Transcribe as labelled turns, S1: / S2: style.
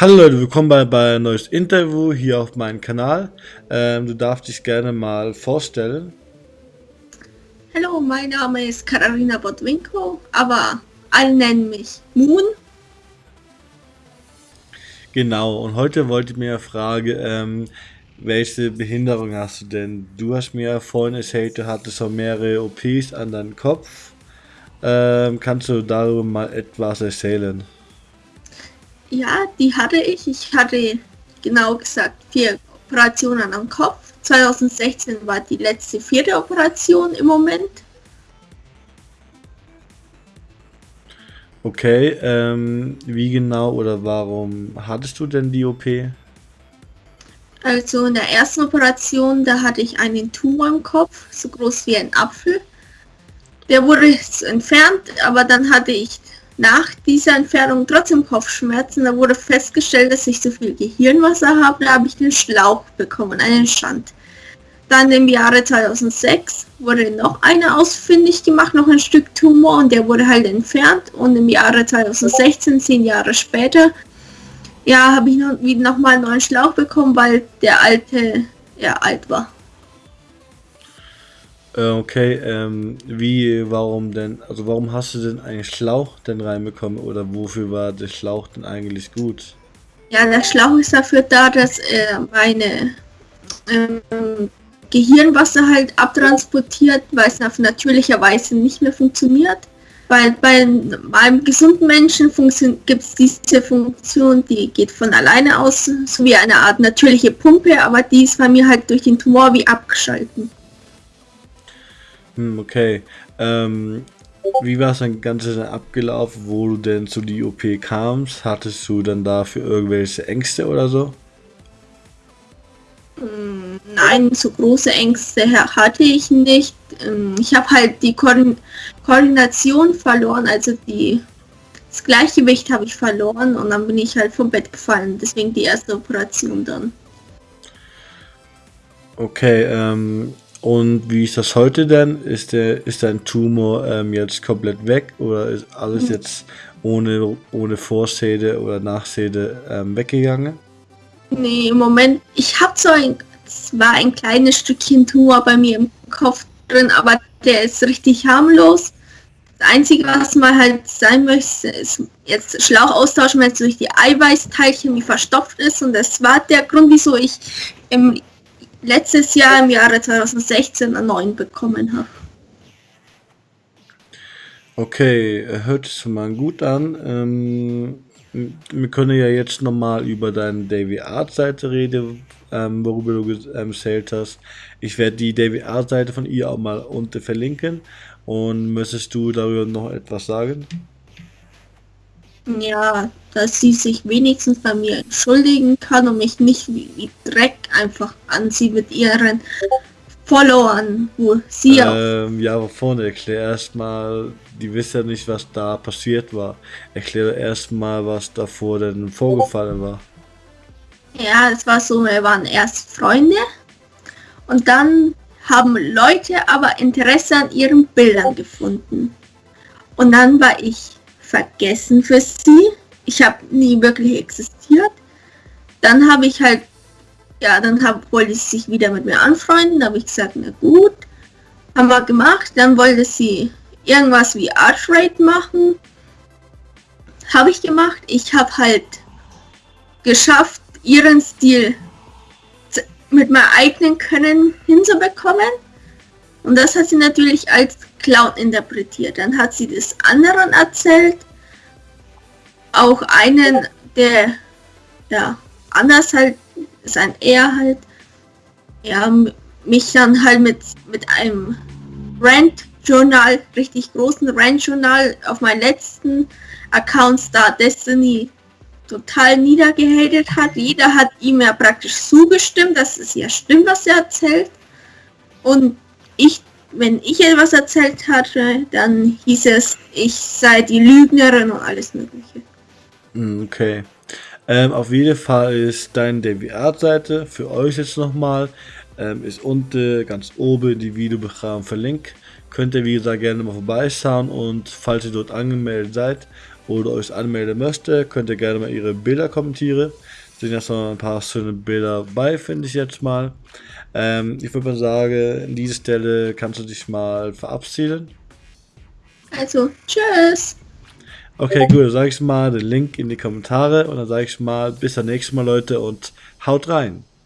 S1: Hallo Leute, willkommen bei, bei ein neues Interview hier auf meinem Kanal. Ähm, du darfst dich gerne mal vorstellen.
S2: Hallo, mein Name ist Katharina Botwinko, aber alle nennen mich Moon.
S1: Genau, und heute wollte ich mir fragen, ähm, welche Behinderung hast du denn? Du hast mir vorhin erzählt, du hattest schon mehrere OPs an deinem Kopf. Ähm, kannst du darüber mal etwas erzählen?
S2: Ja, die hatte ich. Ich hatte genau gesagt vier Operationen am Kopf. 2016 war die letzte vierte Operation im Moment.
S1: Okay, ähm, wie genau oder warum hattest du denn die OP?
S2: Also in der ersten Operation, da hatte ich einen Tumor im Kopf, so groß wie ein Apfel. Der wurde entfernt, aber dann hatte ich nach dieser Entfernung trotzdem Kopfschmerzen. Da wurde festgestellt, dass ich zu viel Gehirnwasser habe. Da habe ich den Schlauch bekommen, einen Schand. Dann im Jahre 2006 wurde noch eine ausfindig gemacht, noch ein Stück Tumor und der wurde halt entfernt. Und im Jahre 2016, zehn Jahre später, ja, habe ich noch, wieder nochmal einen neuen Schlauch bekommen, weil der alte ja alt war.
S1: Äh, okay, ähm, wie, warum denn, also warum hast du denn einen Schlauch denn reinbekommen oder wofür war der Schlauch denn eigentlich gut?
S2: Ja, der Schlauch ist dafür da, dass äh, meine ähm, Gehirnwasser halt abtransportiert, weil es auf natürlicher Weise nicht mehr funktioniert. Weil bei einem gesunden Menschen gibt es diese Funktion, die geht von alleine aus, so wie eine Art natürliche Pumpe, aber die ist bei mir halt durch den Tumor wie abgeschalten.
S1: Hm, okay. Ähm, wie war es dann Ganze abgelaufen, wo du denn zu die OP kamst? Hattest du dann dafür irgendwelche Ängste oder so?
S2: Hm, nein, so große Ängste hatte ich nicht. Ähm, ich habe halt die Koordination verloren, also die, das Gleichgewicht habe ich verloren und dann bin ich halt vom Bett gefallen. Deswegen die erste Operation dann.
S1: Okay, ähm, und wie ist das heute denn? Ist der ist dein Tumor ähm, jetzt komplett weg oder ist alles mhm. jetzt ohne, ohne Vorsäde oder Nachsäde ähm, weggegangen?
S2: Nee, im Moment, ich habe so ein, zwar ein kleines Stückchen Tumor bei mir im Kopf drin, aber der ist richtig harmlos. Das Einzige, was mal halt sein möchte, ist jetzt Schlauch austauschen, wenn es durch die Eiweißteilchen wie verstopft ist. Und das war der Grund, wieso ich im letztes Jahr im Jahre 2016 einen neuen bekommen habe.
S1: Okay, hört es mal gut an. Ähm, wir können ja jetzt nochmal über deine Davy Art Seite reden, ähm, worüber du ähm, erzählt hast. Ich werde die Davy Art Seite von ihr auch mal unten verlinken. Und möchtest du darüber noch etwas sagen?
S2: Ja, dass sie sich wenigstens bei mir entschuldigen kann und mich nicht wie, Dreck einfach an sie mit ihren Followern, wo sie
S1: ähm, Ja, aber vorne erklär erstmal, die wissen ja nicht, was da passiert war. Erkläre erstmal, was davor denn vorgefallen war.
S2: Ja, es war so, wir waren erst Freunde und dann haben Leute aber Interesse an ihren Bildern gefunden. Und dann war ich vergessen für sie. Ich habe nie wirklich existiert. Dann habe ich halt, ja, dann hab, wollte sie sich wieder mit mir anfreunden. Da habe ich gesagt, na gut, haben wir gemacht. Dann wollte sie irgendwas wie Art Rate machen. Habe ich gemacht. Ich habe halt geschafft, ihren Stil mit meinem eigenen Können hinzubekommen. Und das hat sie natürlich als Clown interpretiert. Dann hat sie das anderen erzählt. Auch einen, der ja anders halt ist ein er halt. Ja, mich dann halt mit, mit einem Rant-Journal, richtig großen Rant-Journal auf meinen letzten Account Star Destiny total niedergehatet hat. Jeder hat ihm ja praktisch zugestimmt, dass es ja stimmt, was er erzählt. Und ich wenn ich etwas erzählt hatte, dann hieß es, ich sei die Lügnerin und alles Mögliche.
S1: Hm, okay. Ähm, auf jeden Fall ist deine DWA-Seite für euch jetzt nochmal, ähm, ist unten ganz oben die Videobeschreibung verlinkt. Könnt ihr wie gesagt gerne mal vorbeischauen und falls ihr dort angemeldet seid oder euch anmelden möchte, könnt ihr gerne mal ihre Bilder kommentieren. Sind ja noch ein paar schöne Bilder bei, finde ich jetzt mal. Ähm, ich würde mal sagen, an dieser Stelle kannst du dich mal verabschieden.
S2: Also, tschüss.
S1: Okay, gut, dann sage ich mal den Link in die Kommentare und dann sage ich mal bis zum nächsten Mal, Leute, und haut rein.